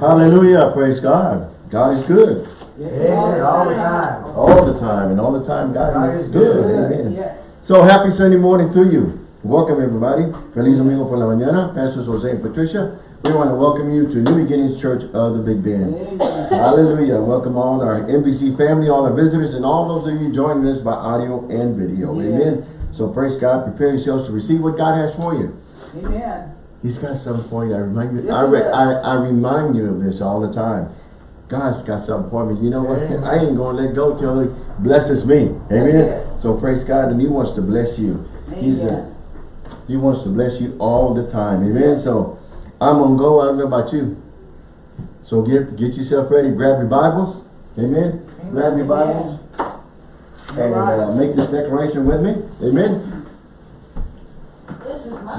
Hallelujah. Praise God. God is good. Amen. All the time. All the time. And all the time God, God is is good. good. Amen. Yes. So happy Sunday morning to you. Welcome everybody. Feliz domingo por la mañana. Pastors Jose and Patricia. We want to welcome you to New Beginnings Church of the Big Bend. Amen. Hallelujah. Welcome all our NBC family, all our visitors, and all those of you joining us by audio and video. Amen. So praise God. Prepare yourselves to receive what God has for you. Amen. He's got something for you. I remind you. Yes, I, re- I, I remind you of this all the time. God's got something for me. You know what? Amen. I ain't gonna let go till He blesses me. Amen. So praise God, and He wants to bless you. He's a, He wants to bless you all the time. Amen. So I'm gonna go. I don't know about you. So get get yourself ready. Grab your Bibles. Amen. Grab your Bibles and uh, make this declaration with me. Amen.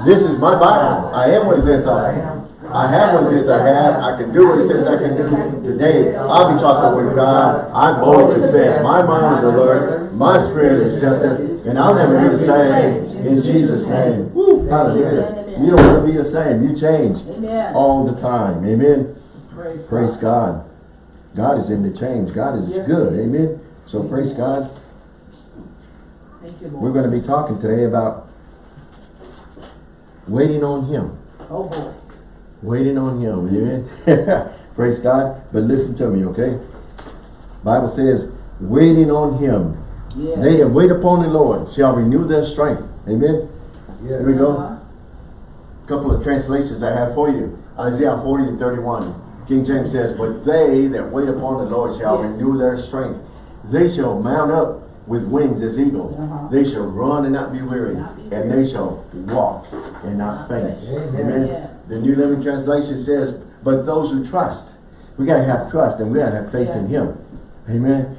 This is my. This is my Bible. I am what it says I am. I have what it says I have. I can do what it says I can do. Today, I'll be talking with God. I boldly confess. My mind is alert. My spirit is receptive. And I'll never be the same. In Jesus' name. Woo, hallelujah. You don't want to be the same. You change all the time. Amen. Praise, Praise God. God is in the change. God is good. Amen. So praise God. We're going to be talking today about waiting on Him. Oh, boy. Waiting on him, amen. Praise God. But listen to me, okay? Bible says, waiting on him. Yeah. They that wait upon the Lord shall renew their strength. Amen. Yeah. Here we go. Uh-huh. couple of translations I have for you. Isaiah 40 and 31. King James says, But they that wait upon the Lord shall Yes. renew their strength. They shall mount up with wings as eagles. Uh-huh. They shall run and not be weary. Not be and weary. they shall walk and not faint. faint. Amen. Yeah. The New Living Translation says, But those who trust. We got to have trust and we got to have faith in Him. Amen.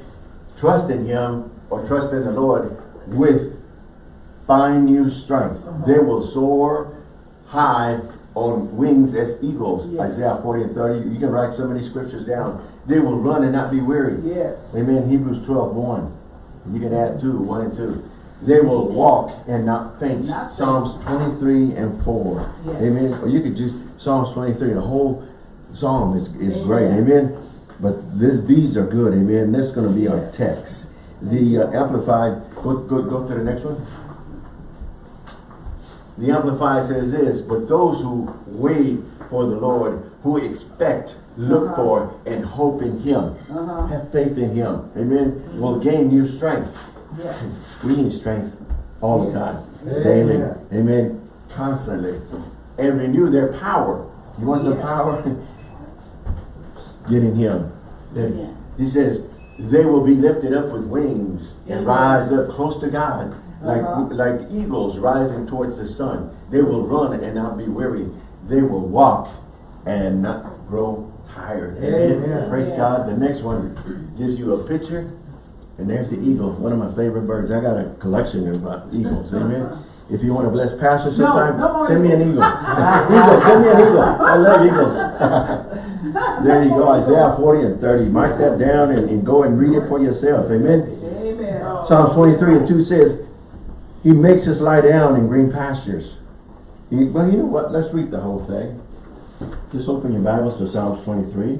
Trust in Him or trust in the Lord with find new strength. Uh-huh. They will soar high on wings as eagles. Yes. Isaiah 40 and 30. You can write so many scriptures down. They will run and not be weary. Yes. Amen. Hebrews 12, 1. You can add 2, 1 and 2. They will walk and not faint. Not. Psalms 23 and 4. Yes. Amen. Or you could just, Psalms 23, the whole psalm is, is great. Amen. Amen. But this, these are good. Amen. This is going to be our text. The uh, Amplified, go, go, go to the next one. The Amplified says this, but those who wait for the Lord, who expect, look Uh-huh. for, and hope in Him, Uh-huh. have faith in Him, amen, will gain new strength. Yes. We need strength all the time, Amen. daily, amen, constantly, and renew their power. You want some Yes. power? Get in Him. Amen. He says, they will be lifted up with wings and rise up close to God, like, Uh-huh. like eagles rising towards the sun. They will run and not be weary. They will walk and not grow tired. Amen. Amen. Praise Amen. God. The next one gives you a picture, and there's the eagle, one of my favorite birds. I got a collection of uh, eagles. Amen. If you want to bless Pastor sometime, no send me an eagle. eagle, send me an eagle. I love eagles. there you go, Isaiah 40 and 30. Mark that down and, and go and read it for yourself. Amen. Amen. Psalms 23 and 2 says, He makes us lie down in green pastures. He, well, you know what? Let's read the whole thing. Just open your Bibles to Psalms 23.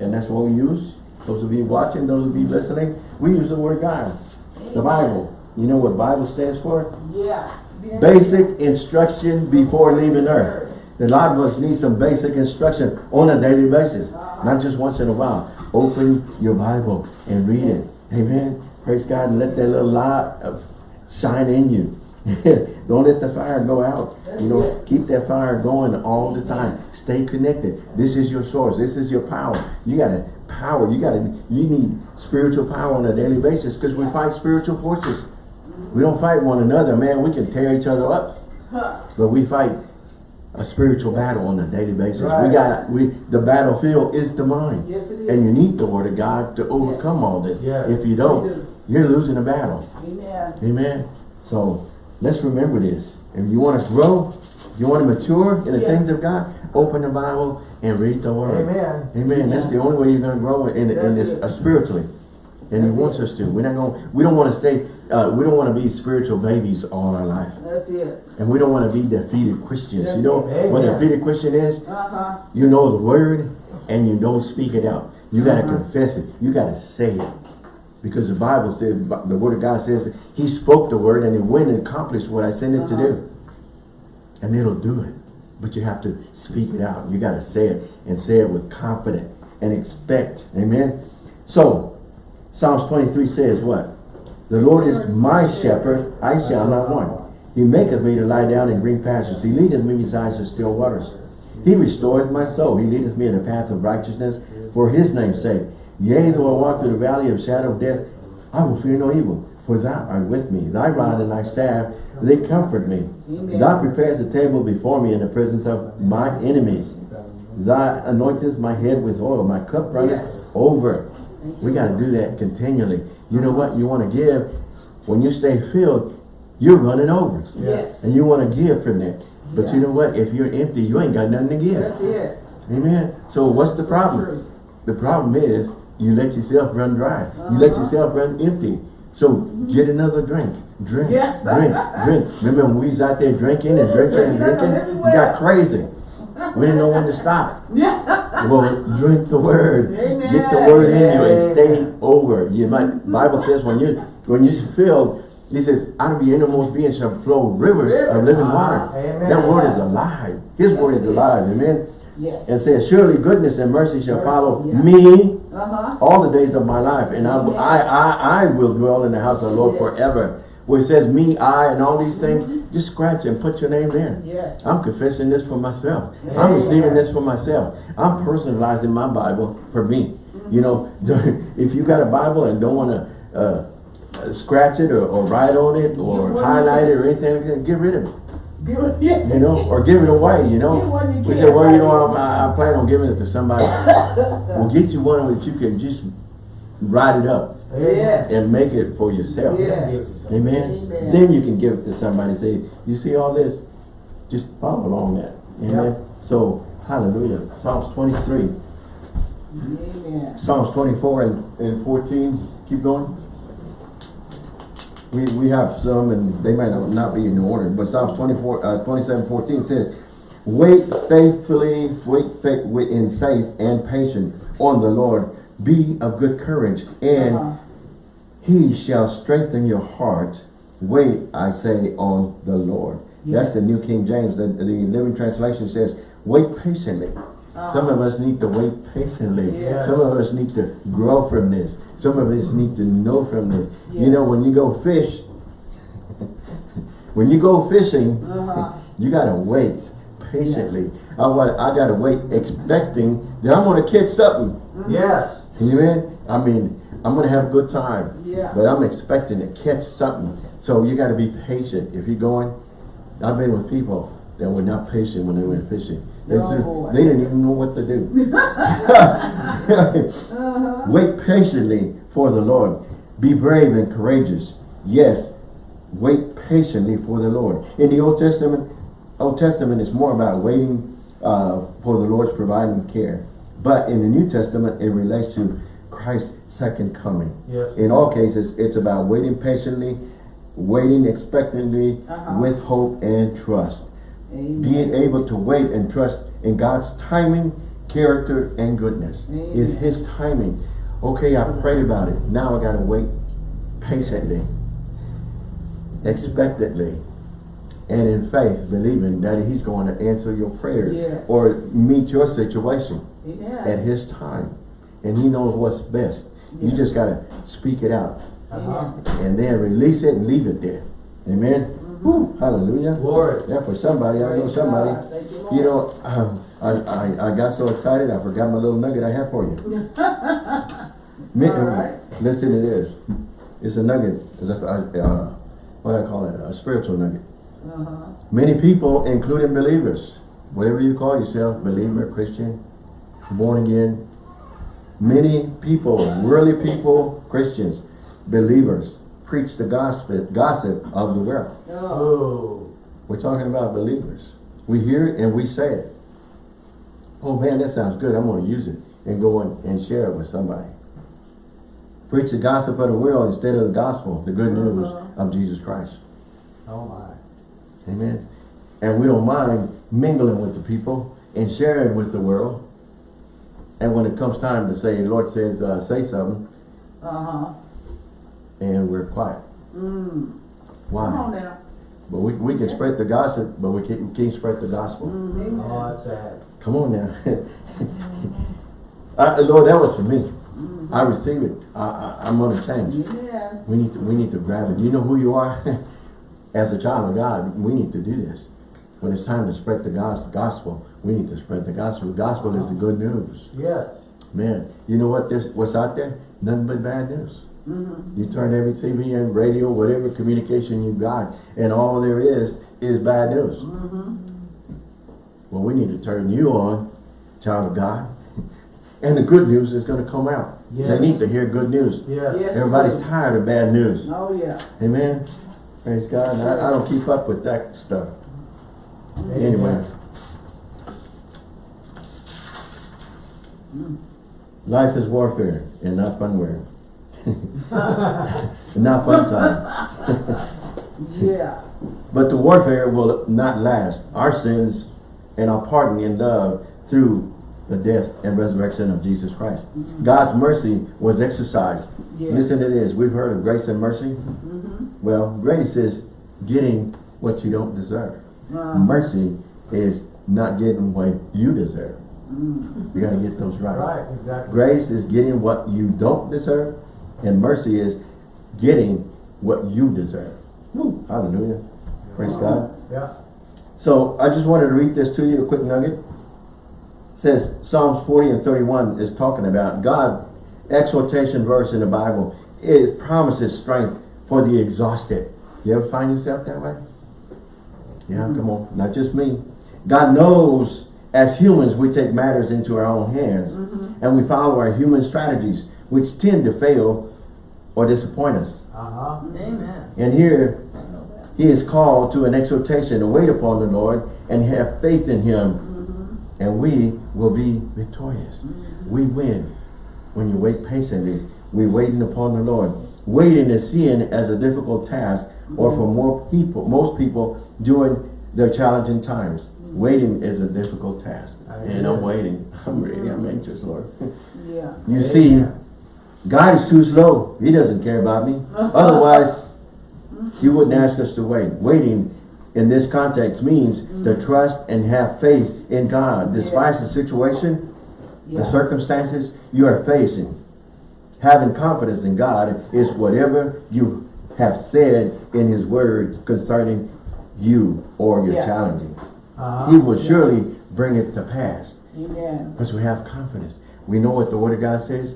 And that's what we use. Those of you watching, those of you listening, we use the Word God. The Bible. You know what Bible stands for? Yeah. Basic instruction before leaving earth. A lot of us need some basic instruction on a daily basis. Not just once in a while. Open your Bible and read it. Amen. Praise God and let that little light shine in you. Don't let the fire go out. You know, it. keep that fire going all the time. Stay connected. This is your source. This is your power. You got to power. You got to. You need spiritual power on a daily basis because we fight spiritual forces. We don't fight one another, man. We can tear each other up, but we fight a spiritual battle on a daily basis. We got we the battlefield is the mind, Yes, it is. and you need the word of God to overcome all this. Yes. If you don't, do. you're losing the battle. Amen. Amen. So let's remember this. If you want to grow, you want to mature in the Yeah. things of God, open the Bible and read the Word. Amen. Amen. That's the only way you're going to grow in, in this uh, spiritually. And he That's wants it. us to. We're not going, we don't want to stay, uh, we don't want to be spiritual babies all our life. That's it. And we don't want to be defeated Christians. That's you know it. what a defeated Christian is? Uh-huh. You know the word and you don't speak it out. You got to confess it. You got to say it. Because the Bible says, the word of God says, he spoke the word and it went and accomplished what I sent it to Uh-huh. do. And it'll do it. But you have to speak it out. You got to say it and say it with confidence and expect. Amen. So, Psalms 23 says what? The Lord is my shepherd, I shall not want. He maketh me to lie down in green pastures. He leadeth me beside the still waters. He restoreth my soul. He leadeth me in the path of righteousness for his name's sake. Yea, though I walk through the valley of shadow of death, I will fear no evil. For thou art with me. Thy rod and thy staff, they comfort me. Amen. Thou preparest a table before me in the presence of my enemies. Thou anointest my head with oil. My cup runneth Yes. over. We got to do that continually. You know what? You want to give. When you stay filled, you're running over. Yes. And you want to give from that. But you know what? If you're empty, you ain't got nothing to give. That's it. Amen. So what's the problem? The problem is you let yourself run dry. You let Uh-huh. yourself run empty. So get another drink. Drink, Yeah. drink, drink. Remember when we was out there drinking and drinking and Drinking up drinking? everywhere. We got crazy. We didn't know when to stop. Yeah. Well, drink the word. Amen. Get the word in you and stay over. You might Bible says when you when you filled, he says, out of your innermost being shall flow rivers of living water. Amen. That word is alive. His word is alive. Amen. Yes. And says, surely goodness and mercy shall Mercy, follow me Uh-huh. all the days of my life, and I. I, I, I will dwell in the house of the Lord Yes. forever. Where it says me, I, and all these things, just scratch and put your name there. Yes. I'm confessing this for myself. I'm receiving this for myself. I'm personalizing my Bible for me. You know, if you got a Bible and don't want to uh, uh, scratch it or, or write on it or highlight it or anything, get rid of it. Give it- yeah. You know, or give it away. You know, you we say, well, you know. I, I plan on giving it to somebody. we'll get you one that you can just write it up Yes. and make it for yourself. Yes. Amen. Amen. Then you can give it to somebody. Say, you see all this? Just follow along that. Amen. Yep. So, hallelujah. Psalms 23. Amen. Psalms 24 and, and 14. Keep going. We, we have some and they might not be in order, but Psalms 24, uh, 27, 14 says, Wait faithfully, wait fa wait in faith and patience on the Lord. Be of good courage and Uh-huh. he shall strengthen your heart. Wait, I say, on the Lord. That's the New King James. The, the Living Translation says, wait patiently. Some of us need to wait patiently. Yes. Some of us need to grow from this. Some of us need to know from this. You know, when you go fish, when you go fishing, Uh-huh. you gotta wait patiently. I want, I gotta wait expecting that I'm gonna catch something. Yes. Amen. I mean, I'm gonna have a good time. Yeah. But I'm expecting to catch something. So you gotta be patient. If you're going, I've been with people that were not patient when they went fishing. They, No, they didn't even know what to do. Wait patiently for the Lord. Be brave and courageous. Yes, wait patiently for the Lord. In the Old Testament, Old Testament is more about waiting uh, for the Lord's providing care. But in the New Testament, it relates to Christ's second coming. Yes. In all cases, it's about waiting patiently, waiting expectantly, Uh-huh. with hope and trust. Amen. Being able to wait and trust in God's timing, character, and goodness. Is His timing. Okay, I prayed about it. Now I gotta wait patiently, expectantly, and in faith, believing that He's going to answer your prayer Yes. or meet your situation at His time. And He knows what's best. You just gotta speak it out Uh-huh. and then release it and leave it there. Amen. Whew, hallelujah. Glory. Yeah, for somebody, I know somebody. God. You, know, um, I, I, I got so excited, I forgot my little nugget I have for you. Right. Listen to this. It's a nugget. It's a, uh, what do I call it? A spiritual nugget. Uh-huh. Many people, including believers, whatever you call yourself, believer, Christian, born again, many people, worldly people, Christians, believers, preach the gospel, gossip of the world. Oh. Oh. We're talking about believers. We hear it and we say it. Oh man, that sounds good. I'm going to use it and go and, and share it with somebody. Preach the gossip of the world instead of the gospel, the good news Uh-huh. of Jesus Christ. Oh my. Amen. And we don't mind mingling with the people and sharing with the world. And when it comes time to say, the Lord says, uh, say something, Uh-huh. And we're quiet. Mm. Come Why? on now. But we, we can spread the gossip, but we can't, can't spread the gospel. Mhm. Oh, that's sad. Come on now. uh, Lord, that was for me. Mhm. I receive it. I, I, I'm gonna change. Yeah. We need to we need to grab it. You know who you are? As a child of God, we need to do this. When it's time to spread the gos- gospel, we need to spread the gospel. The gospel is the good news. Yes. Man, you know what this what's out there? Nothing but bad news. Mm-hmm. You turn every TV and radio, whatever communication you got, and all there is is bad news. Mm-hmm. Well, we need to turn you on, child of God. And the good news is going to come out. They need to hear good news. Yes. Yes. Everybody's tired of bad news. Oh, yeah. Amen. Praise God. I, I don't keep up with that stuff. Anyway. Mm. Life is warfare and not funware. not fun time. Yeah. But the warfare will not last. Our sins and our pardon in love through the death and resurrection of Jesus Christ. God's mercy was exercised. Yes. Listen to this. We've heard of grace and mercy. Mm-hmm. Well, grace is getting what you don't deserve. Uh, Mercy is not getting what you deserve. mm. You got to get those right. Right, exactly. Grace is getting what you don't deserve, and mercy is getting what you deserve. Woo, hallelujah. Praise God. Yeah. So I just wanted to read this to you, a quick nugget. It says Psalms 40 and 31 is talking about God, exhortation verse in the Bible. It promises strength for the exhausted. You ever find yourself that way? Yeah, mm-hmm. come on. Not just me. God knows as humans we take matters into our own hands mm-hmm. and we follow our human strategies which tend to fail or disappoint us. Uh-huh. Amen. And here I know that. he is called to an exhortation to wait upon the Lord and have faith in him Mm-hmm. and we will be victorious. We win when you wait patiently. We waiting upon the Lord. Waiting is seen as a difficult task or for more people, most people during their challenging times. Waiting is a difficult task. I And I'm waiting. I'm ready. I'm anxious, Lord. Yeah. You see, God is too slow. He doesn't care about me. Otherwise, he wouldn't ask us to wait. Waiting in this context means to trust and have faith in God. Despite the situation, Yeah. the circumstances you are facing. Having confidence in God is whatever you have said in his word concerning you or your Yeah. challenging. Uh-huh. He will surely bring it to pass. Amen. Because we have confidence. We know what the word of God says.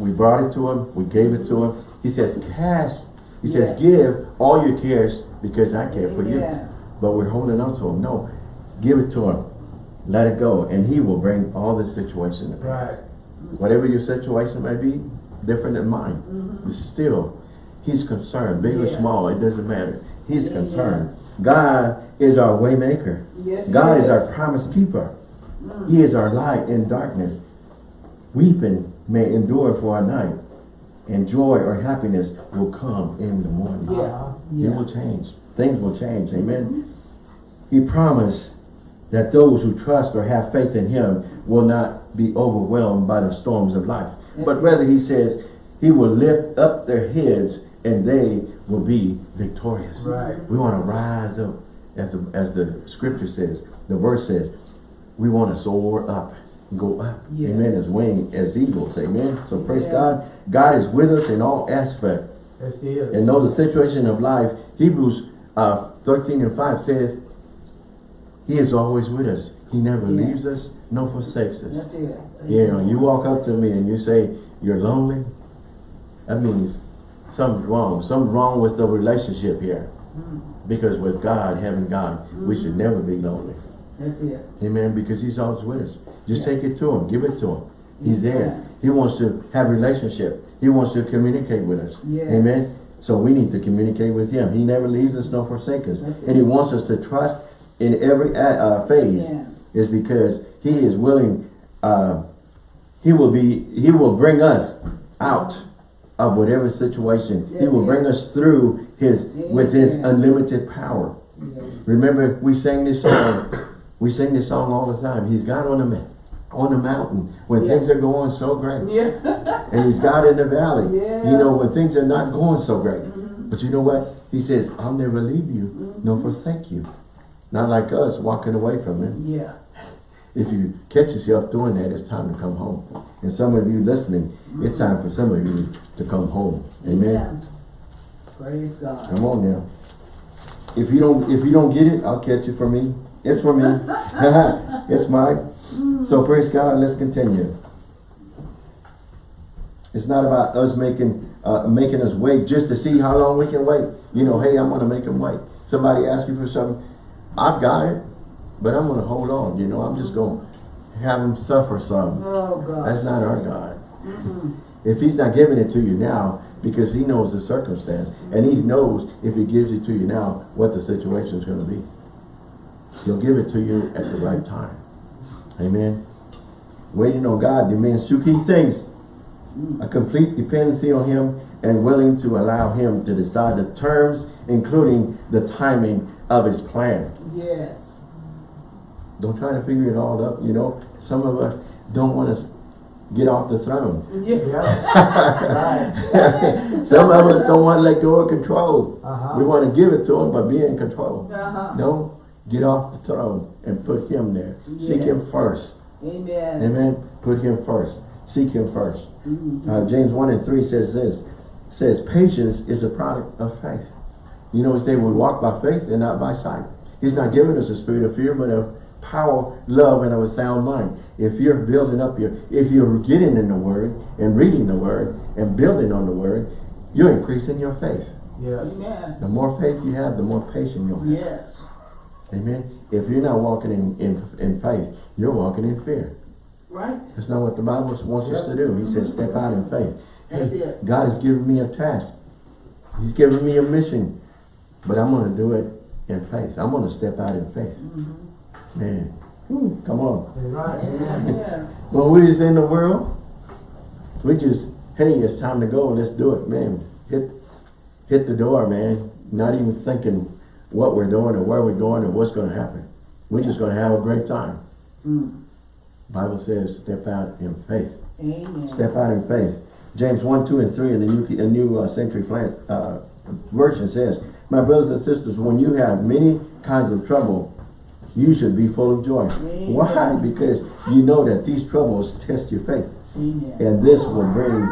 We brought it to him. We gave it to him. He says, cast. He says, give all your cares because I care for you. But we're holding on to him. No, give it to him. Let it go. And he will bring all the situation to pass. Right. Whatever your situation may be, different than mine. Mhm. But still, he's concerned. Big or small, it doesn't matter. He's concerned. God is our way maker. Yes, God he is our promise keeper. He is our light in darkness. Weeping may endure for a night, and joy or happiness will come in the morning. Yeah. Uh-huh. It will change. Things will change. Amen. He promised that those who trust or have faith in him will not be overwhelmed by the storms of life. But rather he says he will lift up their heads and they will be victorious. Right. We want to rise up as the, as the scripture says, the verse says, we want to soar up, go up. Yes. Amen. As wing, as eagles. Amen. So praise Yeah. God. God is with us in all aspects Yes, he is. and know the situation of life. Hebrews uh, 13 and 5 says, He is always with us. He never Yeah. leaves us, nor forsakes us. That's it. You know, you walk up to me and you say, you're lonely, that means something's wrong. Something's wrong with the relationship here. Mm. Because with God, having God, we should never be lonely. That's it. Amen. Because He's always with us. Just Yeah. take it to Him. Give it to Him. He's Yeah. there. He wants to have relationship. He wants to communicate with us. Yes. Amen. So we need to communicate with Him. He never leaves us nor forsakes us. That's And He wants us to trust in every uh, uh, phase. Yeah. Is because He is willing. Uh, he will be. He will bring us out of whatever situation. He will Yes, bring us through his with his unlimited power. Yes. Remember, we sang this song. We sing this song all the time. He's God on the on the mountain when Yeah. things are going so great, Yeah. and He's God in the valley. Yeah. You know when things are not going so great. Mhm. But you know what? He says, "I'll never leave you, nor forsake you." Not like us walking away from Him. Yeah. If you catch yourself doing that, it's time to come home. And some of you listening, it's time for some of you to come home. Amen. Yeah. Praise God. Come on now. If you don't if you don't get it, I'll catch it for me. It's for me. it's mine. So praise God, let's continue. It's not about us making uh, making us wait just to see how long we can wait. You know, hey, I'm gonna make them wait. Somebody asks you for something, I've got it, but I'm gonna hold on. You know, I'm just gonna have them suffer some. Oh God. That's not our God. Mhm. If he's not giving it to you now, because he knows the circumstance, and he knows if he gives it to you now, what the situation is going to be. He'll give it to you at the right time. Amen. Waiting on God demands two key things. A complete dependency on him and willing to allow him to decide the terms, including the timing of his plan. Yes. Don't try to figure it all up. You know, some of us don't want to get off the throne. Yeah. Right. Some of us don't want to let go of control. Uh-huh. We want to give it to him, but be in control. Uh-huh. No, get off the throne and put him there. Seek him first. Amen. Amen. Put him first. Seek him first. Mhm. Uh, James 1 and 3 says this. Says patience is a product of faith. You know, he say we walk by faith and not by sight. He's not giving us a spirit of fear, but of power, love, and of a sound mind. If you're building up your, if you're getting in the word and reading the word and building on the word, you're increasing your faith. Yes. Amen. The more faith you have, the more patience you'll have. Yes. Amen. If you're not walking in, in, in faith, you're walking in fear. Right? That's not what the Bible wants us to do. He says, step out in faith. That's Hey, it. God has given me a task. He's given me a mission. But I'm going to do it in faith. I'm going to step out in faith. Mhm. Man, Whew, come on. Right. Yeah. When we is in the world, we just, hey, it's time to go. Let's do it, man. Hit, hit the door, man. Not even thinking what we're doing or where we're going or what's going to happen. We're just going to have a great time. Mm. Bible says, step out in faith. Amen. Step out in faith. James 1, 2, and 3 in the New, the new uh, Century Flan, uh, Version says, My brothers and sisters, when you have many kinds of trouble, you should be full of joy. Amen. Why? Because you know that these troubles test your faith. Amen. And this will bring,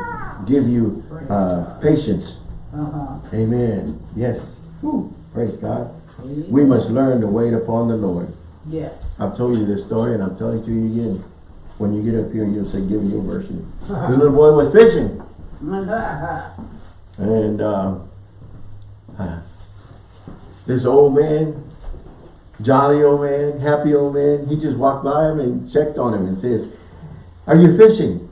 give you uh, patience. Uh-huh. Amen. Yes. Woo. Praise God. Amen. We must learn to wait upon the Lord. Yes. I've told you this story and I'm telling it to you again. When you get up here, you'll say, give me your version. The little boy was fishing. And uh, this old man, jolly old man, happy old man, he just walked by him and checked on him and says, are you fishing?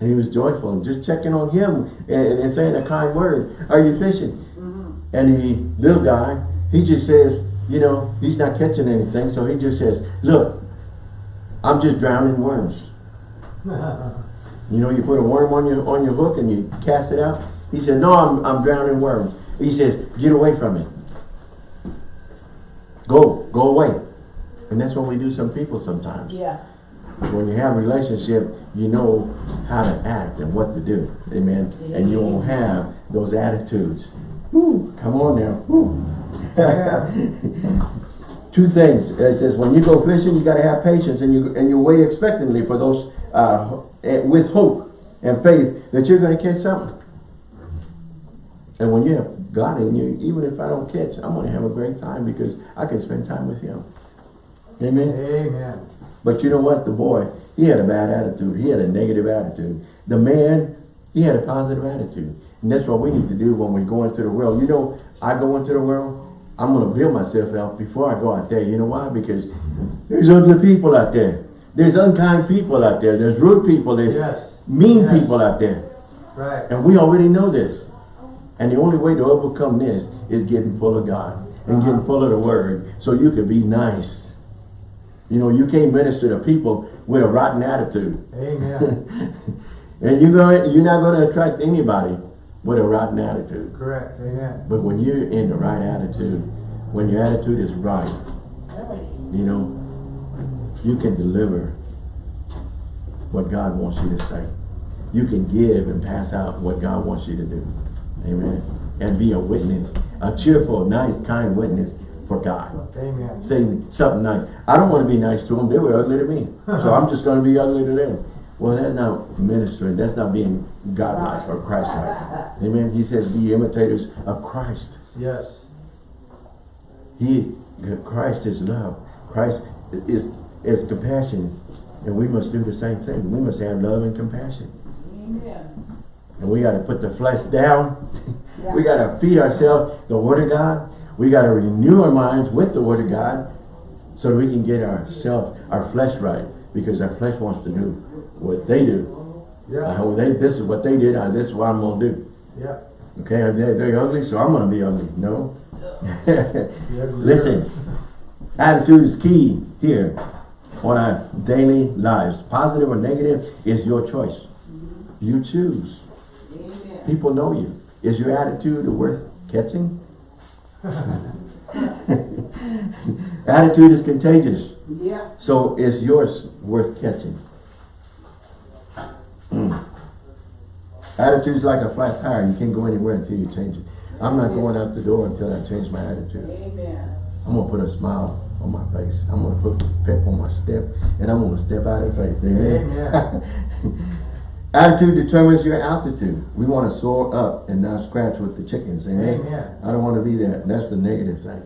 And he was joyful and just checking on him and, and saying a kind word. Are you fishing? Mhm. And the little guy, he just says, you know, he's not catching anything. So he just says, look, I'm just drowning worms. You know, you put a worm on your on your hook and you cast it out. He said, no, I'm, I'm drowning worms. He says, get away from it. Go, go away. And that's what we do some people sometimes. Yeah. When you have a relationship, you know how to act and what to do. Amen. And you won't have those attitudes. Woo, come on now. Two things. It says when you go fishing, you got to have patience and you and you wait expectantly for those uh, eh, with hope and faith that you're going to catch something. And when you have God in you, even if I don't catch, I'm going to have a great time because I can spend time with Him. Amen. Amen. But you know what? The boy, he had a bad attitude. He had a negative attitude. The man, he had a positive attitude. And that's what we need to do when we go into the world. You know, I go into the world, I'm going to build myself out before I go out there. You know why? Because there's ugly people out there. There's unkind people out there. There's rude people. There's Yes. mean Yes. people out there. Right. And we already know this. And the only way to overcome this is getting full of God and getting full of the Word so you can be nice. You know, you can't minister to people with a rotten attitude. Amen. And you're going, you're not going to attract anybody with a rotten attitude. Correct. Amen. But when you're in the right attitude, when your attitude is right, you know, you can deliver what God wants you to say. You can give and pass out what God wants you to do. Amen. And be a witness, a cheerful, nice, kind witness for God. Amen. Say something nice. I don't want to be nice to them. They were ugly to me. So I'm just going to be ugly to them. Well, that's not ministering. That's not being God-like or Christ-like. Amen. He says, be imitators of Christ. Yes. He, Christ is love. Christ is, is compassion. And we must do the same thing. We must have love and compassion. Amen. And we got to put the flesh down. Yeah. we got to feed ourselves the Word of God. We got to renew our minds with the Word of God so that we can get ourselves, our flesh right. Because our flesh wants to do what they do. Yeah. Uh, they, this is what they did. Uh, this is what I'm going to do. Yeah. Okay, they're, they're ugly, so I'm going to be ugly. No. The Listen, attitude is key here on our daily lives. Positive or negative is your choice. You choose. Amen. People know you. Is your attitude worth catching? attitude is contagious. Yeah. So is yours worth catching? Mm. Attitude's like a flat tire. You can't go anywhere until you change it. I'm not going out the door until I change my attitude. Amen. I'm gonna put a smile on my face. I'm gonna put pep on my step, and I'm gonna step out in faith. Amen. Attitude determines your altitude. We want to soar up and not scratch with the chickens. Amen. Amen. I don't want to be that. That's the negative thing.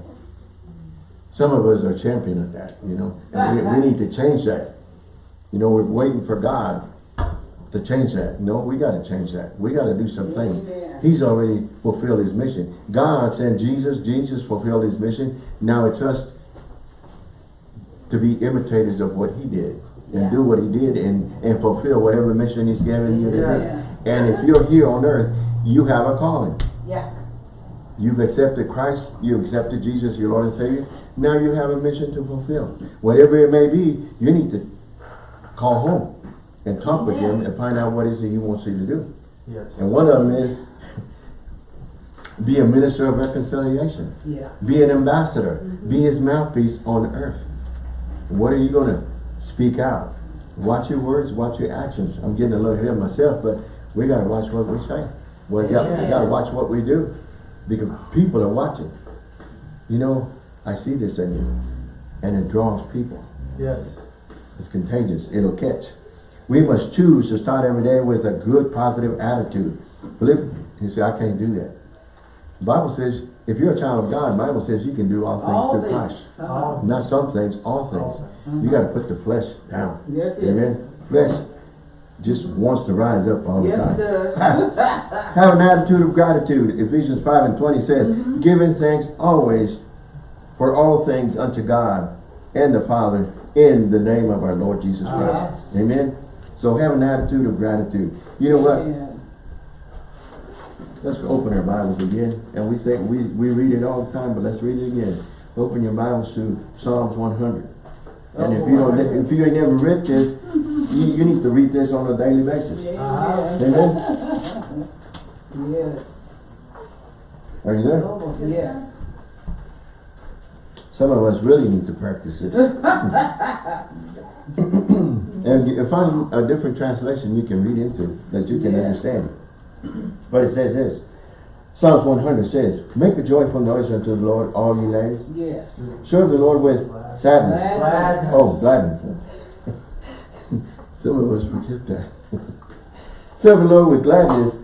Some of us are champion of that, you know. And we, we need to change that. You know, we're waiting for God to change that. No, we got to change that. We got to do something. Amen. He's already fulfilled his mission. God sent Jesus. Jesus fulfilled his mission. Now it's us to be imitators of what he did and Yeah. do what he did and, and fulfill whatever mission he's given you to Yeah. do. And if you're here on earth, you have a calling. Yeah. You've accepted Christ, you accepted Jesus, your Lord and Savior. Now you have a mission to fulfill. Whatever it may be, you need to call home and talk with him and find out what is it he wants you to do. Yes. And one of them is be a minister of reconciliation. Yeah. Be an ambassador. Be mm-hmm. his mouthpiece on earth. What are you going to speak out? Watch your words, watch your actions. I'm getting a little ahead of myself, but we got to watch what we say. We got, got to watch what we do because people are watching. You know, I see this in you and it draws people. Yes. It's contagious. It'll catch. We must choose to start every day with a good, positive attitude. Philip, he said, I can't do that. The Bible says, if you're a child of God, the Bible says you can do all things All through things. Christ. Uh-huh. Not some things, all things. You got to put the flesh down. Yes. Amen. Flesh just wants to rise up all the time. Yes, it does. Have an attitude of gratitude. Ephesians 5 and 20 says, Mm-hmm. giving thanks always for all things unto God and the Father in the name of our Lord Jesus Christ. Yes. Amen. So have an attitude of gratitude. You know what? Let's open our Bibles again. And we say we, we read it all the time, but let's read it again. Open your Bibles to Psalms 100. And if you don't, if you ain't never read this, you, you need to read this on a daily basis. Amen. Amen. Yes. Are you there? Yes. Some of us really need to practice it. and you find a different translation you can read into that you can Yes. understand. But it says this. Psalms 100 says, Make a joyful noise unto the Lord, all ye lands. Yes. Serve the Lord with sadness. Gladness. Oh, gladness. Some of us forget that. Serve the Lord with gladness.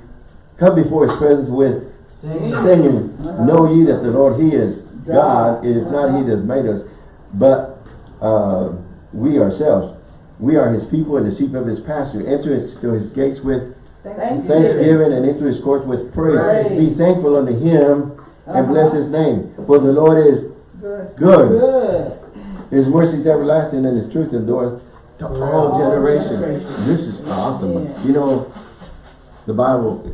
Come before his presence with Sing. singing. Know ye that the Lord, he is God. It is not he that made us, but uh, we ourselves. We are his people and the sheep of his pasture. Enter his, to his gates with Thanksgiving. thanksgiving and into his courts with praise. Praise. Be thankful unto him and Uh-huh. bless his name. For the Lord is Good. good. Good. His mercy is everlasting and his truth endureth to all All generations. generations. This is awesome. Yeah. You know, the Bible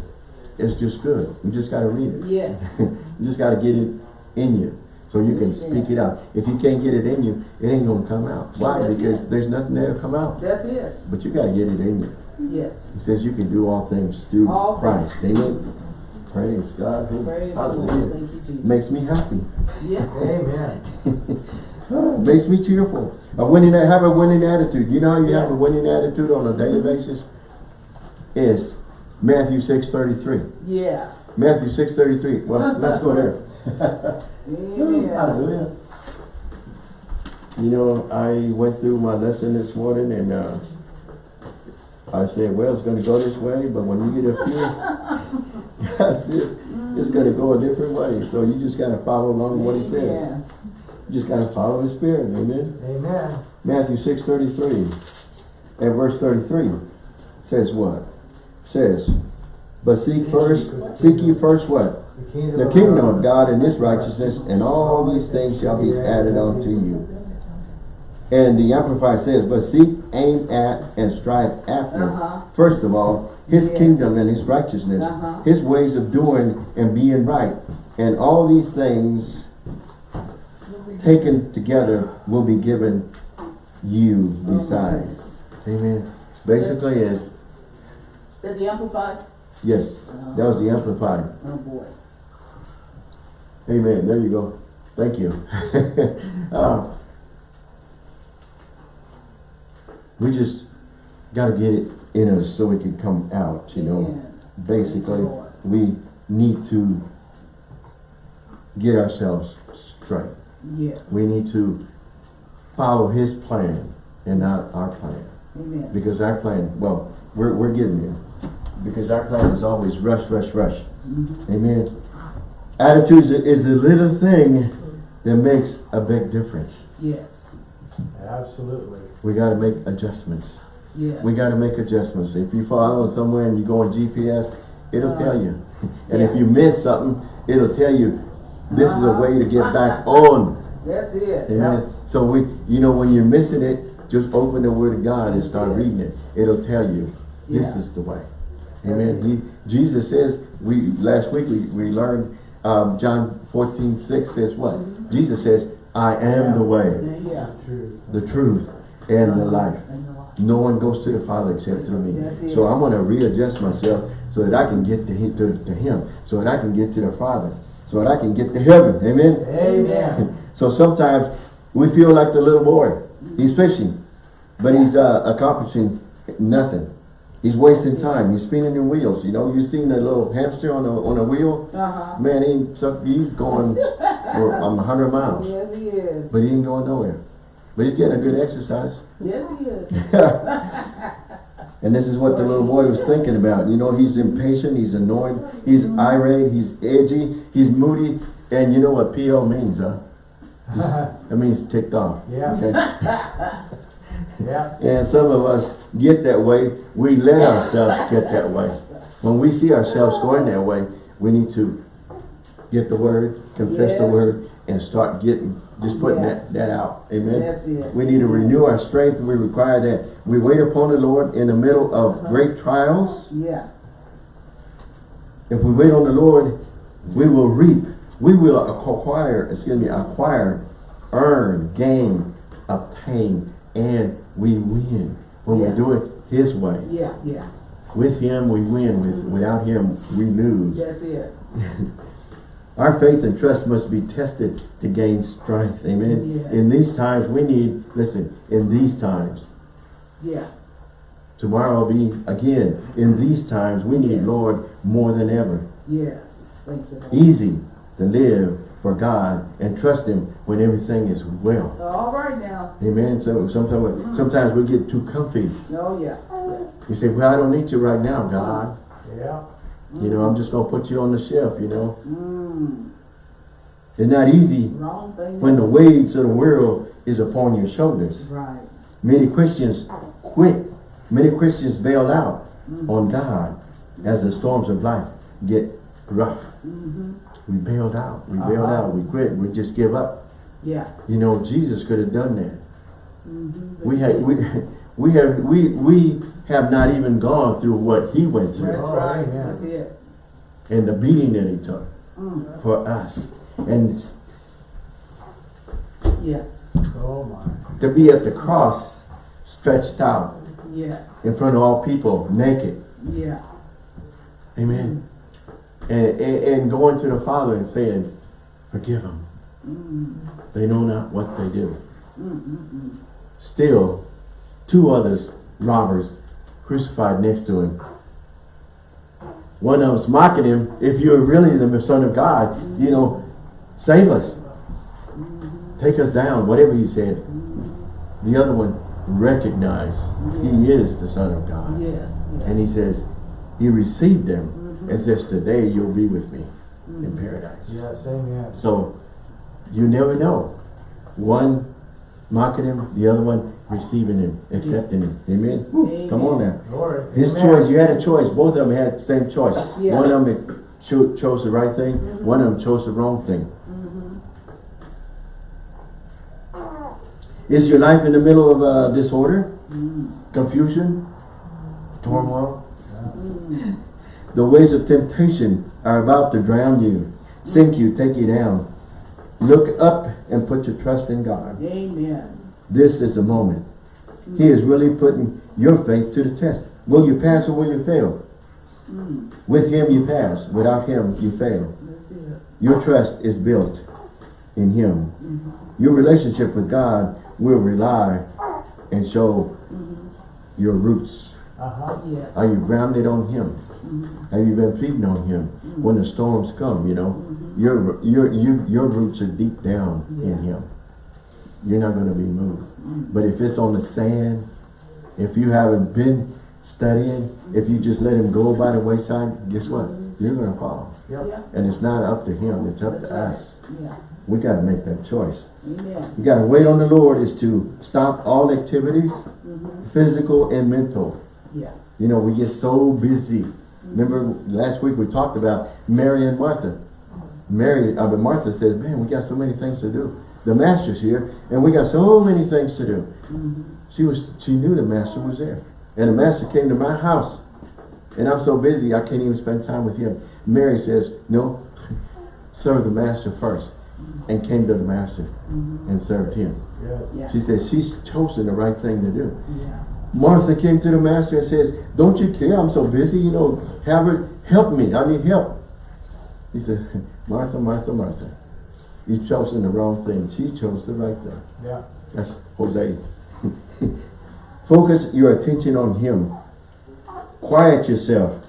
is just good. You just got to read it. Yes. You just got to get it in you. So you can speak it out. If you can't get it in you, it ain't gonna come out. Why? That's Because it. there's nothing there to come out. That's it. But you gotta get it in you. Yes. He says you can do all things through All Christ. Amen. Praise God. Praise. Hallelujah. Thank you, Jesus. Makes me happy. Yeah. Amen. Makes me cheerful. A winning, I have a winning attitude. You know how you have a winning attitude on a daily basis? Is Matthew six thirty three. Yeah. Matthew six thirty three. Well, let's go there. Amen. Hallelujah. You know, I went through my lesson this morning and uh, I said, well, it's gonna go this way, but when you get up here, God says, it's gonna go a different way. So you just gotta follow along what he says. Amen. You just gotta follow his spirit, amen? Amen. Matthew six thirty-three and verse thirty-three says what? Says, but seek first, seek you first what? The kingdom, The of kingdom God. of God and his righteousness, and all these things shall be added unto you. And the Amplified says, but seek, aim at, and strive after, Uh-huh. first of all, his Yes. kingdom and his righteousness, Uh-huh. his ways of doing and being right. And all these things taken together will be given you Oh, besides. Amen. Basically is, That the amplified? yes, that was the Amplified. Oh, boy. Amen. There you go. Thank you. Uh, we just got to get it in us so it can come out, you know. Amen. Basically, we need to get ourselves straight. Yes. We need to follow his plan and not our plan. Amen. Because our plan, well, we're, we're getting there. Because our plan is always rush, rush, rush. Mhm. Amen. Attitude is a little thing that makes a big difference. Yes. Absolutely. We got to make adjustments. Yes. We got to make adjustments. If you follow somewhere and you go on GPS, it'll Uh, tell you. And if you miss something, it'll tell you this is a Uh-huh. way to get back on. That's it. Amen. So we, you know, when you're missing it, just open the Word of God and start Yeah. reading it. It'll tell you this Yeah. is the way. Amen. He, Jesus says, we last week we, we learned um, John 14, 6 says what? Jesus says, I am the way, the truth, and the life. And the life. No one goes to the Father except through me. So I'm going to readjust myself so that I can get to him, to, to him, so that I can get to the Father, so that I can get to heaven. Amen. Amen. So sometimes we feel like the little boy. He's fishing, but he's uh, accomplishing nothing. He's wasting time. He's spinning in wheels. You know, you've seen that little hamster on a on a wheel? Uh-huh. Man, he, so he's going for um, 100 miles, Yes, he is. but he ain't going nowhere. But he's getting a good exercise. Yes, he is. And this is what the little boy was thinking about. You know, he's impatient, he's annoyed, he's irate, he's edgy, he's moody. And you know what PO means, huh? It means ticked off. yeah. Okay? Yeah. And some of us get that way. We let ourselves get that way. When we see ourselves going that way, we need to get the word, confess the word, and start getting, just putting Yeah. that, that out. Amen? We need to renew our strength. We require that we wait upon the Lord in the middle of uh-huh. great trials. Yeah. If we wait on the Lord, we will reap. We will acquire, excuse me, acquire, earn, gain, obtain, and we win. When Yeah. we do it His way. Yeah, yeah. With Him we win. With mm-hmm. Without Him we lose. That's it. Our faith and trust must be tested to gain strength. Amen. Yes. In these times we need, listen, in these times, Yeah. tomorrow will be again, in these times we need Yes. Lord more than ever. Yes. Thank you. Easy to live for God and trust Him when everything is well. All right now. Amen. So sometimes, sometimes we get too comfy. No, yeah. You say, "Well, I don't need you right now, God. Yeah. You know, I'm just gonna put you on the shelf." You know, Mm. it's not easy Wrong thing. when the weights of the world is upon your shoulders. Right. Many Christians quit. Many Christians bail out on God as the storms of life get rough. Mm-hmm. We bailed out. We bailed Uh-huh. out. We quit. We just give up. Yeah. You know, Jesus could have done that. Mm-hmm. We had we we have we we have not even gone through what he went That's through Oh, right. amen. That's it. and the beating that he took Mm. for us. And Yes, Oh, my. To be at the cross, stretched out yeah, in front of all people, naked. yeah. Amen. And, and, and going to the Father and saying, forgive them. Mm, They know not what they do. mm, mm, mm. Still, two others, robbers, crucified next to him. One of them's mocking him, if you're really the son of God, you know, save us. Take us down, whatever he said. The other one recognized he is the son of God. Yes, yes. And he says, he received them and says, today you'll be with me in mm. paradise. Yes, amen. So you never know. One mocking him, the other one receiving him, accepting him. Amen. Woo, Come on now. Glory. His Amen. choice, you had a choice. Both of them had the same choice. Yeah. One of them cho chose the right thing. Mm-hmm. One of them chose the wrong thing. Mm-hmm. Is your life in the middle of uh, disorder, mm. confusion, mm. turmoil? The waves of temptation are about to drown you, sink you, take you down. Look up and put your trust in God. Amen. This is a moment. He is really putting your faith to the test. Will you pass or will you fail? Mm, With him you pass. Without him you fail. Your trust is built in him. Your relationship with God will rely and show your roots. Uh-huh. Yes. Are you grounded on him? Mm-hmm. Have you been feeding on him mm-hmm. when the storms come, you know? Mm-hmm. Your your you your roots are deep down in him. You're not going to be moved. But if it's on the sand, if you haven't been studying, if you just let him go by the wayside, guess what? You're going to fall. Yep. Yeah, And it's not up to him, it's up to us. yeah. We got to make that choice. Amen. You got to wait on the Lord is to stop all activities, physical and mental. Yeah. You know, we get so busy. Remember last week we talked about Mary and Martha. Mary, uh, but Martha says, man, we got so many things to do. The master's here and we got so many things to do. She was, she knew the master was there. And the master came to my house and I'm so busy I can't even spend time with him. Mary says, no, serve the master first and came to the master and served him. Yes. Yeah. She says, she's chosen the right thing to do. Yeah. Martha came to the master and says, don't you care? I'm so busy, you know, have her help me. I need help. He said, Martha, Martha, Martha. You chose chosen the wrong thing. She chose the right thing. Yeah. That's Jose. Focus your attention on him. Quiet yourself.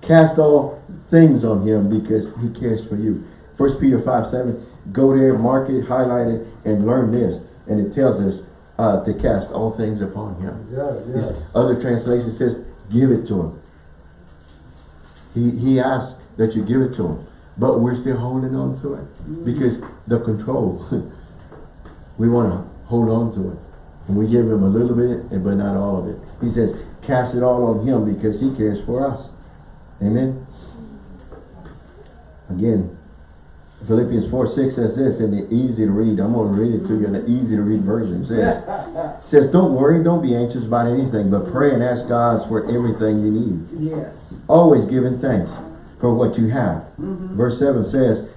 Cast all things on him because he cares for you. First Peter 5, 7. Go there, mark it, highlight it, and learn this. And it tells us uh, to cast all things upon him. Yes, This yes. other translation says, give it to him. He, he asked that you give it to him. But we're still holding on to it. Because the control, we want to hold on to it. And we give him a little bit, but not all of it. He says, cast it all on him because he cares for us. Amen. Again, Philippians 4, 6 says this in the easy to read. I'm going to read it to you in the easy to read version. It says, it says, don't worry, don't be anxious about anything, but pray and ask God for everything you need. Yes. Always giving thanks for what you have. Mm-hmm. Verse 7 says,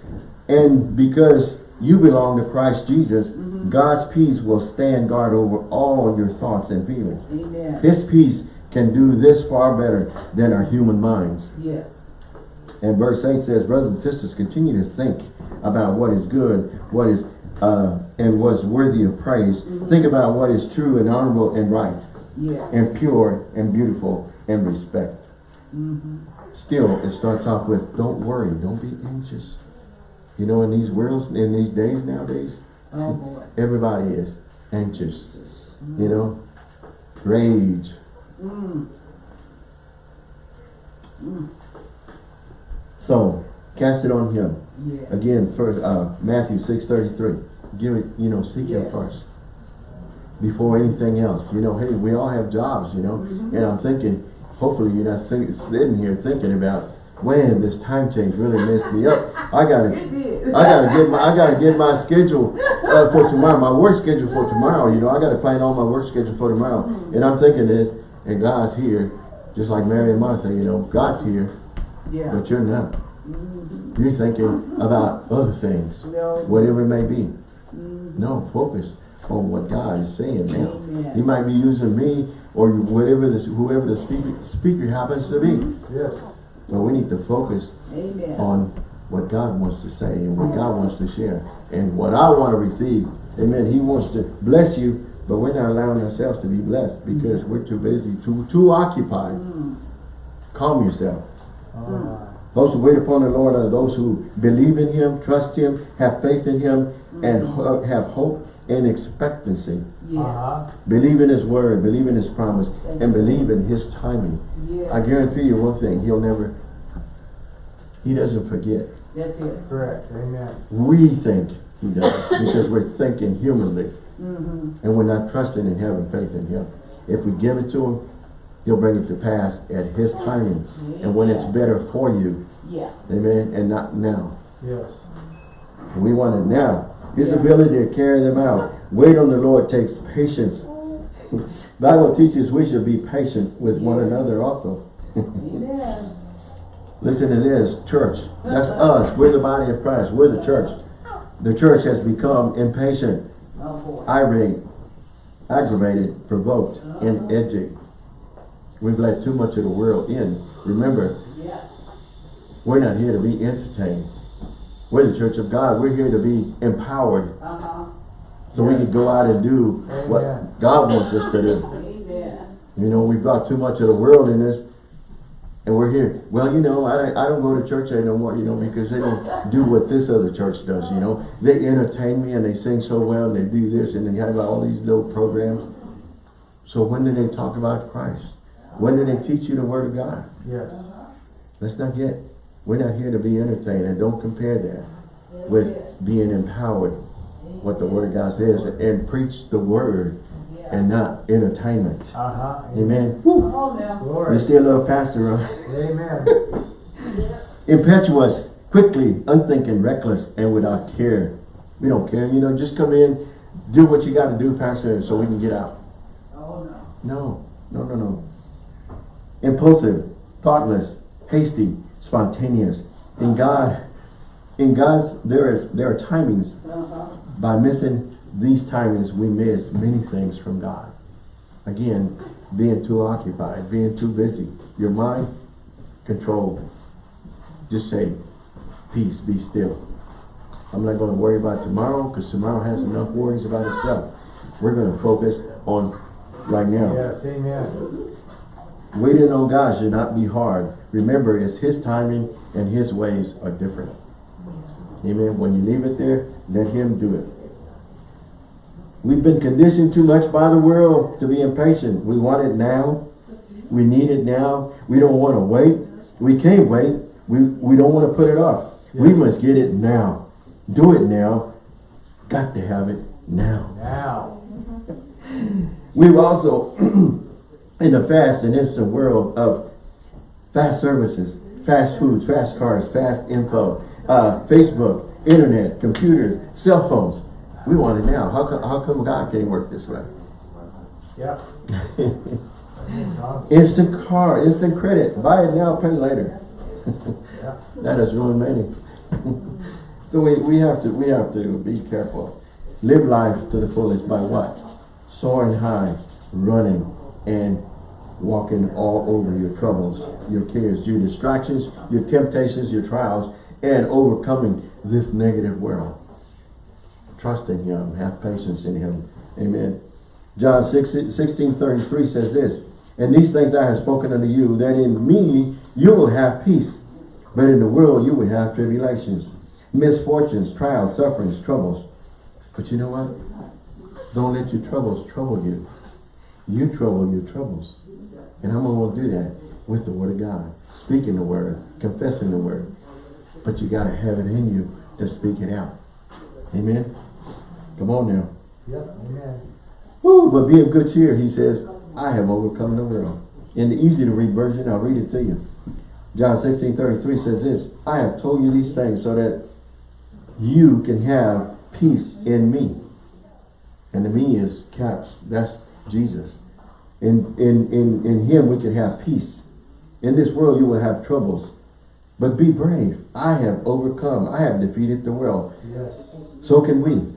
and because you belong to Christ Jesus, mm-hmm. God's peace will stand guard over all your thoughts and feelings. Amen. His peace can do this far better than our human minds. Yes. And verse 8 says, brothers and sisters, continue to think about what is good, what is uh, and what's worthy of praise. Mm-hmm. Think about what is true and honorable and right Yes. and pure and beautiful and respect. Mm-hmm. Still, it starts off with, don't worry, don't be anxious. You know, in these worlds, in these days nowadays, Oh everybody is anxious. Mm-hmm. You know, rage. Mm. Mm. Mm. So, cast it on him. Yes. Again, first, uh, Matthew 6.33. Give it, you know, seek him first. Before anything else. You know, hey, we all have jobs, you know. Mm-hmm. And I'm thinking, hopefully you're not sitting, sitting here thinking about, when this time change really messed me up. I gotta. I gotta get my, I gotta get my schedule uh, for tomorrow, my work schedule for tomorrow. You know, I gotta plan all my work schedule for tomorrow. And I'm thinking this, and God's here, just like Mary and Martha. You know, God's here, Yeah. but you're not. You're thinking about other things, No. whatever it may be. Mm. No, focus on what God is saying now. Amen. He might be using me or whatever this, whoever the speaker, speaker happens to be. Yes. But we need to focus Amen. on what God wants to say and what God wants to share and what I want to receive. Amen. He wants to bless you, but we're not allowing ourselves to be blessed because we're too busy, too too occupied. Mm. Calm yourself. Oh. Those who wait upon the Lord are those who believe in Him, trust Him, have faith in Him, and ho- have hope and expectancy. Yes. Uh-huh. Believe in His word, believe in His promise, and believe in His timing. Yes. I guarantee you one thing, He'll never, He doesn't forget. That's it. Correct. Amen. We think He does because we're thinking humanly Mm-hmm. and we're not trusting and having faith in Him. If we give it to Him, He'll bring it to pass at His timing and when it's better for you. Yeah. Amen. And not now. Yes. We want it now. His Yeah. ability to carry them out. Wait on the Lord takes patience. Bible teaches we should be patient with one another also. Amen. Listen to this, church. That's us. We're the body of Christ. We're the church. The church has become impatient, Oh irate, aggravated, provoked, and edgy. We've let too much of the world in. Remember, Yeah. we're not here to be entertained. We're the church of God. We're here to be empowered Uh-huh. so we can go out and do Amen. what God wants us to do. Amen. You know, we've got too much of the world in us, and we're here. Well, you know, I, I don't go to church no more, you know, because they don't do what this other church does, you know. They entertain me and they sing so well and they do this and they have all these little programs. So when do they talk about Christ? When do they teach you the Word of God? Yes. Let's not get, we're not here to be entertained and don't compare that with being empowered, what the Word of God says, and preach the Word and not entertainment. Uh-huh. Amen. Woo. Come on now. You Glory. still love pastor, huh? Amen. Impetuous, quickly, unthinking, reckless, and without care. We don't care, you know, just come in, do what you got to do, pastor, so we can get out. Oh no. No, no, no, no. Impulsive, thoughtless, hasty, spontaneous. In God, in God's, there is there are timings. Uh-huh. By missing these timings, we miss many things from God. Again, being too occupied, being too busy. Your mind controlled. Just say, peace, be still. I'm not going to worry about tomorrow because tomorrow has enough worries about itself. We're going to focus on right now. Yes. Amen. Waiting on God should not be hard. Remember, it's His timing and His ways are different. Amen. When you leave it there, let Him do it. We've been conditioned too much by the world to be impatient. We want it now. We need it now. We don't want to wait. We can't wait. We, we don't want to put it off. We must get it now. Do it now. Got to have it now. Now. We've also, in the fast and instant world of fast services, fast foods, fast cars, fast info, uh, Facebook, internet, computers, cell phones. We want it now. How come, how come God can't work this way? Yeah. Instant car, instant credit. Buy it now, pay later. Yeah. That has ruined many. so we, we have to we have to be careful. Live life to the fullest by what? Soaring high, running, and walking all over your troubles, your cares, your distractions, your temptations, your trials, and overcoming this negative world. Trust in Him, have patience in Him. Amen. John 6, 16, 33 says this, And these things I have spoken unto you, that in me you will have peace. But in the world you will have tribulations, misfortunes, trials, sufferings, troubles. But you know what? Don't let your troubles trouble you. You trouble your troubles. And I'm going to do that with the Word of God. Speaking the Word, confessing the Word. But you got to have it in you to speak it out. Amen? Come on now. Yep. Amen. Woo, but be of good cheer, he says, I have overcome the world. In the easy to read version, I'll read it to you. John 16, 33 says this, I have told you these things so that you can have peace in me. And the me is caps. That's Jesus. In, in, in, in him we can have peace. In this world you will have troubles. But be brave. I have overcome. I have defeated the world. Yes. So can we.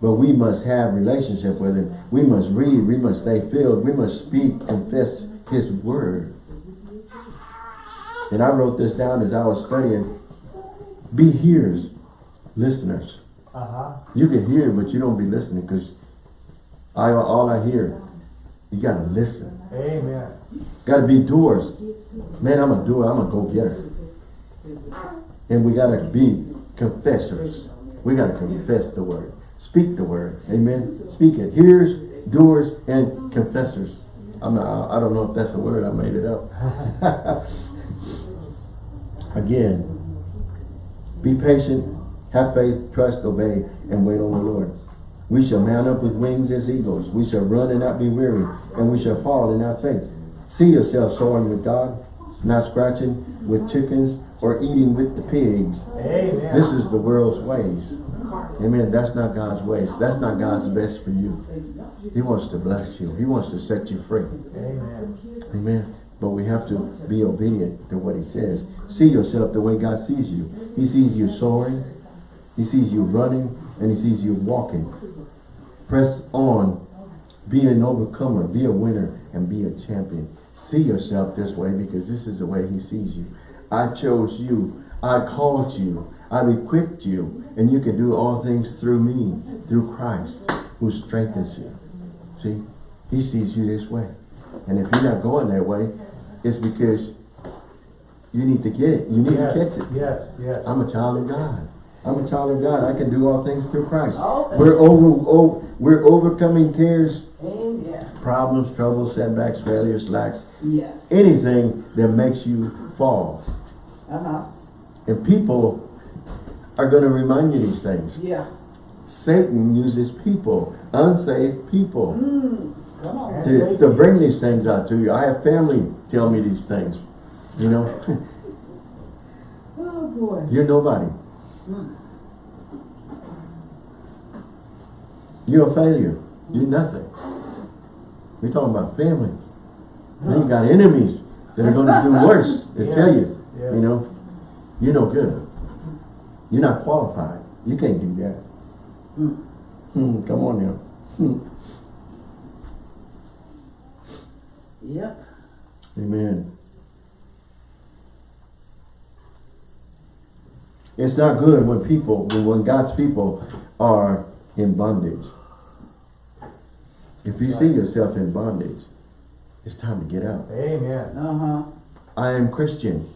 But we must have relationship with him. We must read. We must stay filled. We must speak, confess his word. And I wrote this down as I was studying. Be hearers, listeners. Uh-huh. You can hear, but you don't be listening because I all I hear, you gotta listen. Amen. Gotta be doers. Man, I'm a doer, I'm a go-getter. And we gotta be confessors. We gotta confess the word. Speak the word. Amen. Speak it. Hearers, doers, and confessors. I'm not, I don't know if that's a word, I made it up. Again, be patient, have faith, trust, obey, and wait on the Lord. We shall mount up with wings as eagles. We shall run and not be weary, and we shall fall and not faint. See yourself soaring with God, not scratching with chickens or eating with the pigs. Amen. This is the world's ways. Amen. That's not God's ways. That's not God's best for you. He wants to bless you. He wants to set you free. Amen. Amen. But we have to be obedient to what he says. See yourself the way God sees you. He sees you soaring. He sees you running. And he sees you walking. Press on. Be an overcomer. Be a winner. And be a champion. See yourself this way because this is the way he sees you. I chose you. I called you. I've equipped you. And you can do all things through me. Through Christ who strengthens you. See? He sees you this way. And if you're not going that way, it's because you need to get it. You need yes. to catch it. Yes, yes. I'm a child of God. I'm a child of God. I can do all things through Christ. Okay. We're over oh, we're overcoming cares, Amen. problems, troubles, setbacks, failures, lacks, Yes. anything that makes you fall. Uh-huh. And people are going to remind you these things. Yeah. Satan uses people, unsaved people, Mm. Come on. to, to bring these things out to you. I have family tell me these things. You know, Oh, boy. you're nobody. Mm. You're a failure. You're nothing. We're talking about family. Then you got enemies that are going to do worse. They Yes, tell you, yes. you know, you're no good. You're not qualified. You can't do that. Mm. Hmm, come on now. Hmm. Yep. Amen. It's not good when people, when when God's people are in bondage. If you see yourself in bondage, it's time to get out. Amen. Uh-huh. I am Christian.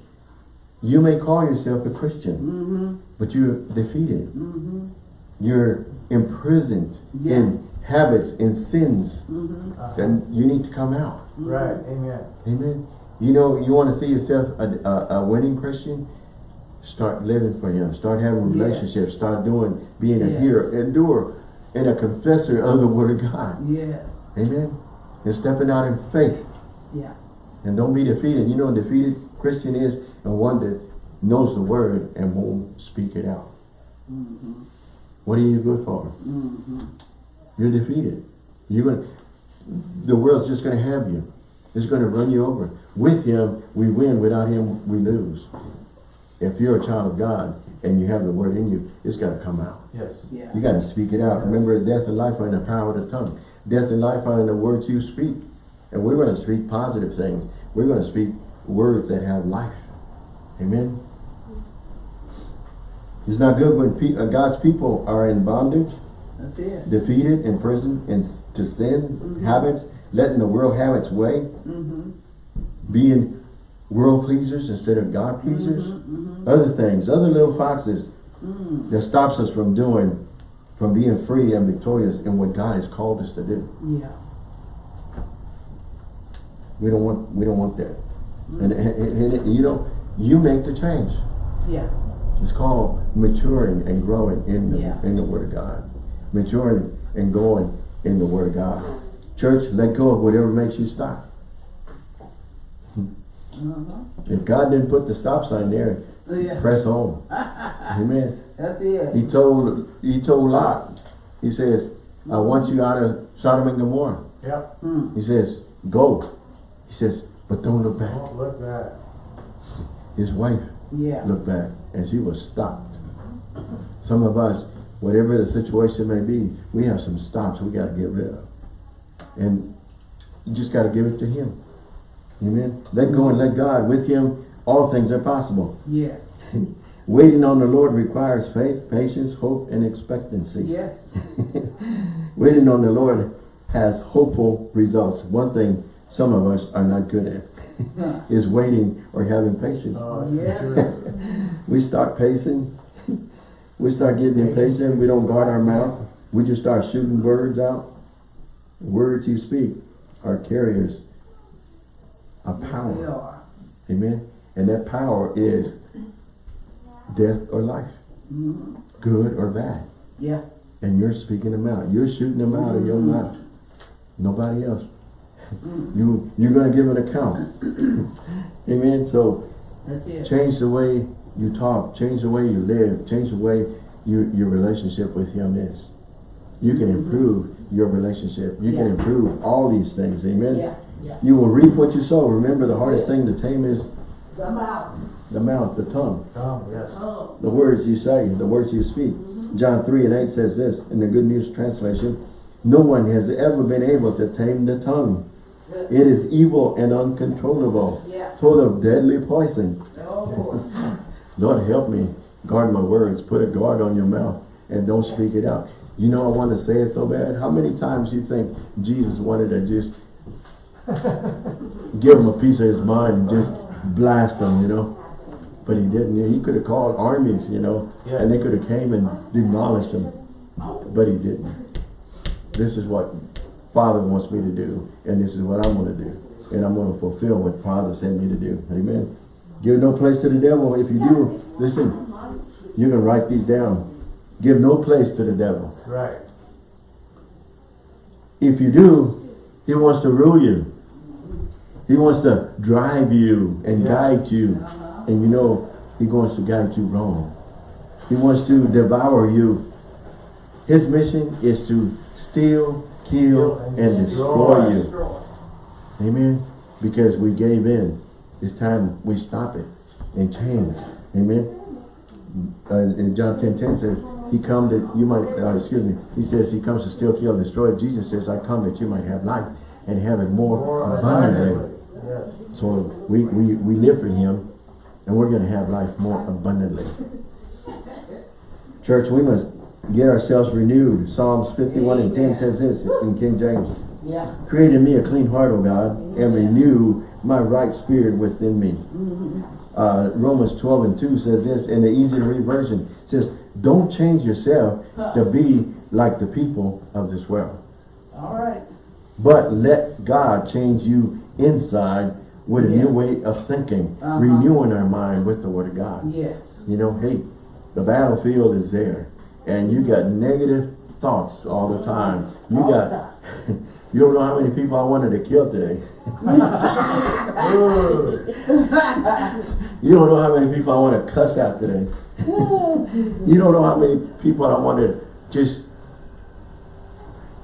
You may call yourself a Christian, Mm-hmm. but you're defeated. Mm-hmm. You're imprisoned Yeah. in habits, in sins, Mm-hmm. Uh-huh. and you need to come out. Right. Amen. Amen. You know, you want to see yourself a, a, a winning Christian? Start living for Him. Start having Yes. relationships. Start doing, being a Yes. hearer, endure, and a confessor of the Word of God. Yes. Amen. And stepping out in faith. Yeah. And don't be defeated. You know, a defeated Christian is a one that knows the Word and won't speak it out. Mm-hmm. What are you good for? Mm-hmm. You're defeated. You're gonna. The world's just going to have you. It's going to run you over. With Him, we win. Without Him, we lose. If you're a child of God and you have the Word in you, it's got to come out. Yes. Yeah. You got to speak it out. Remember, death and life are in the power of the tongue. Death and life are in the words you speak. And we're going to speak positive things. We're going to speak words that have life. Amen. It's not good when pe uh, God's people are in bondage That's it. defeated, imprisoned, and to sin, Mhm. habits, letting the world have its way, Mm-hmm. being world pleasers instead of God pleasers, Mm-hmm. other things, other little foxes Mm. that stops us from doing, from being free and victorious in what God has called us to do. Yeah. We don't want, we don't want that. And, and, and- and, you know, you make the change. Yeah. It's called maturing and growing in the, Yeah. in the Word of God. Maturing and going in the Word of God. Church, let go of whatever makes you stop. Uh-huh. If God didn't put the stop sign there, Yeah. press on. Amen. That's it. He told he told Lot, he says, I want you out of Sodom and Gomorrah. Yep. Mm. He says, go. He says, but don't look back. Don't look back. His wife Yeah. looked back and she was stopped. Some of us, Whatever the situation may be, we have some stops we got to get rid of. And you just got to give it to him. Amen. Let go and let God. With him, all things are possible. Yes. Waiting on the Lord requires faith, patience, hope, and expectancy. Yes. Waiting on the Lord has hopeful results. One thing some of us are not good at is waiting or having patience. Oh, Yes. We start pacing. We start getting impatient. We don't guard our mouth. We just start shooting words out. Words you speak are carriers Yes, power. are. Amen. And that power is death or life. Mhm. Good or bad. Yeah. And you're speaking them out. You're shooting them out of your mouth. Nobody else. You, you're going to give an account. Amen. So change the way you talk. Change the way you live. Change the way you, your relationship with him is. You can improve your relationship. You can improve all these things. Amen. Yeah. Yeah. You will reap what you sow. Remember the hardest thing to tame is Come out. the mouth, the tongue. Come, yes. Oh. the words you say, the words you speak. John 3 and 8 says this in the Good News Translation, No one has ever been able to tame the tongue. It is evil and uncontrollable, Yeah. full of deadly poison. Oh. Lord help me guard my words. Put a guard on your mouth and don't speak it out. You know I want to say it so bad. How many times you think Jesus wanted to just give him a piece of his mind and just blast him, you know? But he didn't. He could have called armies, you know, Yeah. and they could have came and demolished them. But he didn't. This is what Father wants me to do, and this is what I'm going to do. And I'm going to fulfill what Father sent me to do. Amen. Give no place to the devil. If you do, listen, you can write these down. Give no place to the devil. Right. If you do, he wants to rule you. He wants to drive you and Yes. guide you. And you know, he wants to guide you wrong. He wants to devour you. His mission is to steal, kill, and destroy you. Destroy. Amen. Because we gave in. It's time we stop it and change. Amen. Uh, in John 10, 10 says, he come that you might, uh, excuse me, he says he comes to steal, kill, and destroy. Jesus says, I come that you might have life and have it more, More abundantly. Abundantly. Yes. So we, we, we live for him and we're going to have life more abundantly. Church, we must get ourselves renewed. Psalms 51 and 10 says this in King James. Yeah. Create in me a clean heart, O God, and renew my right spirit within me. Uh, Romans 12 and 2 says this in the easy to read version. It says, don't change yourself to be like the people of this world. All right. But let God change you inside with a Yeah. new way of thinking, Uh-huh. renewing our mind with the word of God. Yes. You know, hey, the battlefield is there and you got negative thoughts all the time. You All the got, time. you don't know how many people I wanted to kill today. You don't know how many people I want to cuss out today. You don't know how many people I want to just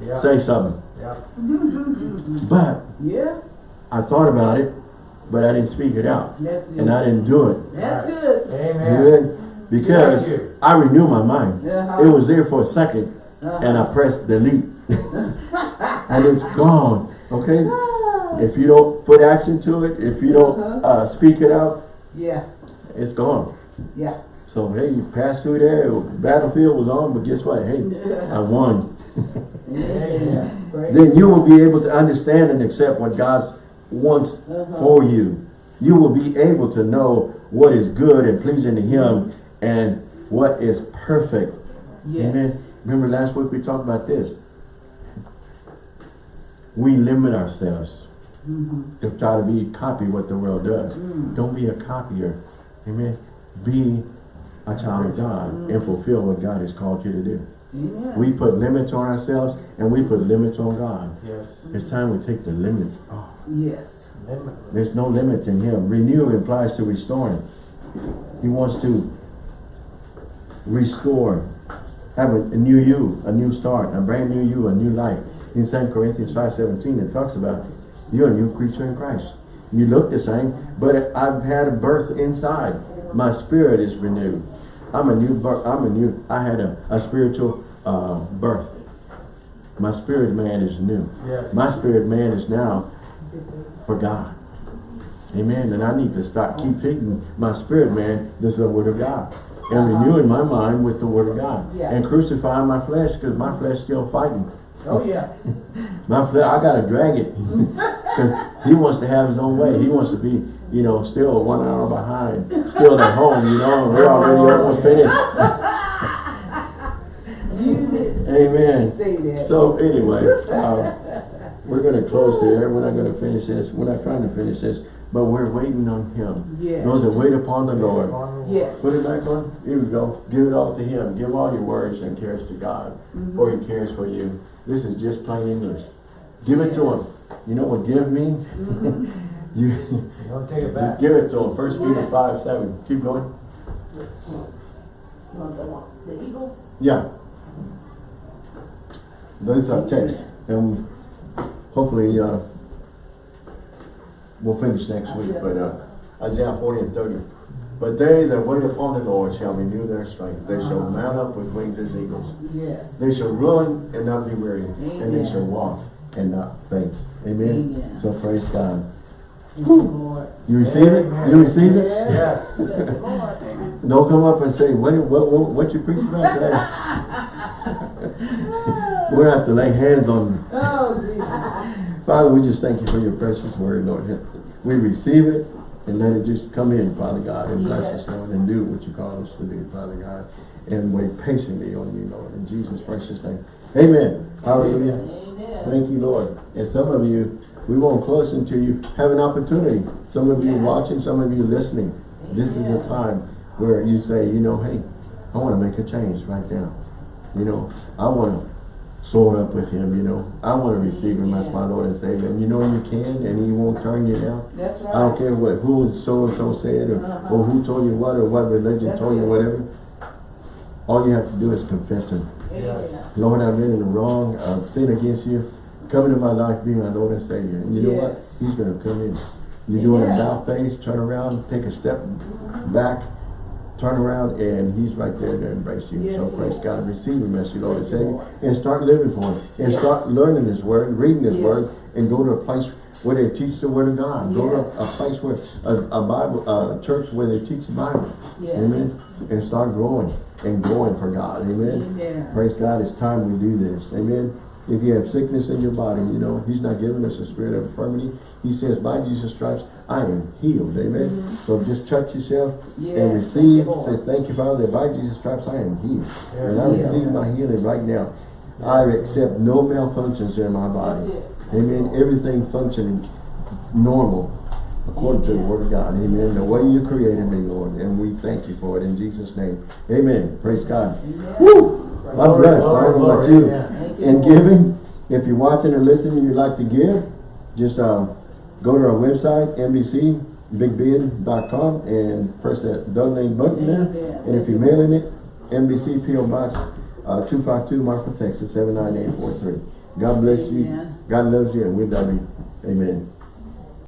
Yeah. say something. Yeah. But Yeah. I thought about it, but I didn't speak it out. That's. And I didn't do it. That's Right. good. Amen. Amen. Because I renew my mind. Uh-huh. It was there for a second Uh-huh. and I pressed delete. and it's gone. Okay? Ah. If you don't put action to it, if you don't Uh-huh. uh, speak it out, Yeah. it's gone. Yeah. So hey, you passed through there, battlefield was on, but guess what? Hey, I won. Amen. Praise Then you will be able to understand and accept what God wants Uh-huh. for you. You will be able to know what is good and pleasing to Him and what is perfect. Yes. Amen. Remember last week we talked about this. We limit ourselves Mhm. to try to be copy what the world does. Mm. Don't be a copier. Amen. Be a child of God and fulfill what God has called you to do. Amen. We put limits on ourselves and we put limits on God. Yes. It's time we take the limits off. Yes. Limitless. There's no limits in Him. Renew implies to restoring. He wants to restore, have a, a new you, a new start, a brand new you, a new life. In 2 Corinthians 5.17 it talks about you're a new creature in Christ. You look the same, but I've had a birth inside. My spirit is renewed. I'm a new birth. I'm a new. I had a, a spiritual uh, birth. My spirit man is new. Yes. My spirit man is now for God. Amen. And I need to start keep feeding my spirit man this is the word of God. And renewing my mind with the word of God. Yeah. And crucifying my flesh because my flesh still fighting. Oh, yeah. My flesh, I gotta drag it. 'Cause he wants to have his own way. He wants to be, you know, still one hour behind. Still at home, you know, we're already almost finished. Amen. So anyway, um, we're gonna close there. We're not gonna finish this. We're not trying to finish this, but we're waiting on him. Yes. Those that wait upon the Lord. Yes. Put it back on. Here we go. Give it all to him. Give all your worries and cares to God, Mm-hmm. for he cares for you. This is just plain English. Give it to him. You know what give means? you Don't take it just back. give it to him. First Peter five seven. Keep going. The the eagle? Yeah. Those are texts. And hopefully, uh, we'll finish next week, but, uh, Isaiah forty and thirty. But they that wait upon the Lord shall renew their strength. They shall mount up with wings as eagles. Yes. They shall run and not be weary, Amen. and they shall walk and not faint. Amen. Amen. So praise God. You, Lord. You receive it? You receive it? Yes. Yes. Don't come up and say, what, what, what, what you preach about today? We'll have to lay hands on you. Oh, Jesus. Father, we just thank you for your precious word, Lord. We receive it and let it just come in, Father God, and bless us, Lord, and do what you call us to do, Father God, and wait patiently on you, Lord, in Jesus' precious name. Amen. Hallelujah. Amen. Thank you, Lord. And some of you, we won't close until you have an opportunity. Some of you Yes. watching, some of you listening. This is a time where you say, you know, hey, I want to make a change right now. You know, I want to soar up with him, you know. I want to receive him as my Lord and Savior. And you know you can, and he won't turn you down. That's right. I don't care what who so-and-so said, or, Uh-huh. or who told you what, or what religion That's told you, it. whatever. All you have to do is confess him. Amen. Lord, I've been in the wrong, I've sinned against you. Come into my life, be my Lord and Savior. And you know what? He's gonna come in. You do an Amen. about face, turn around, take a step back, turn around, and he's right there to embrace you. Yes, so praise is. God, receive him as your Lord and you, Savior. And start living for him. And Yes. start learning his word, reading his word, and go to a place where they teach the word of God. Go to a, place where, a, a Bible, a church where they teach the Bible. Yes. Amen. And start growing and growing for God. Amen. Amen. Praise God, it's time we do this. Amen. If you have sickness in your body, you know, He's not giving us a spirit of infirmity. He says, by Jesus' stripes, I am healed. Amen. So just touch yourself. Yes, and thank receive. you, Say, thank you, Father, that by Jesus' stripes, I am healed. Yeah. And I Yeah. receive my healing right now. I accept no malfunctions in my body. Amen. Everything functioning normal according to the word of God. Amen. The way you created me, Lord. And we thank you for it in Jesus' name. Amen. Praise God. Amen. Woo! I'm blessed. I glory, don't know about you. In giving, if you're watching or listening you'd like to give, just uh, go to our website, NBCBigBend.com and press that donate button there. And if you're mailing it, NBC PO Box uh, 252 Marfa, Texas 79843. God bless you. God loves you and we love you. Amen.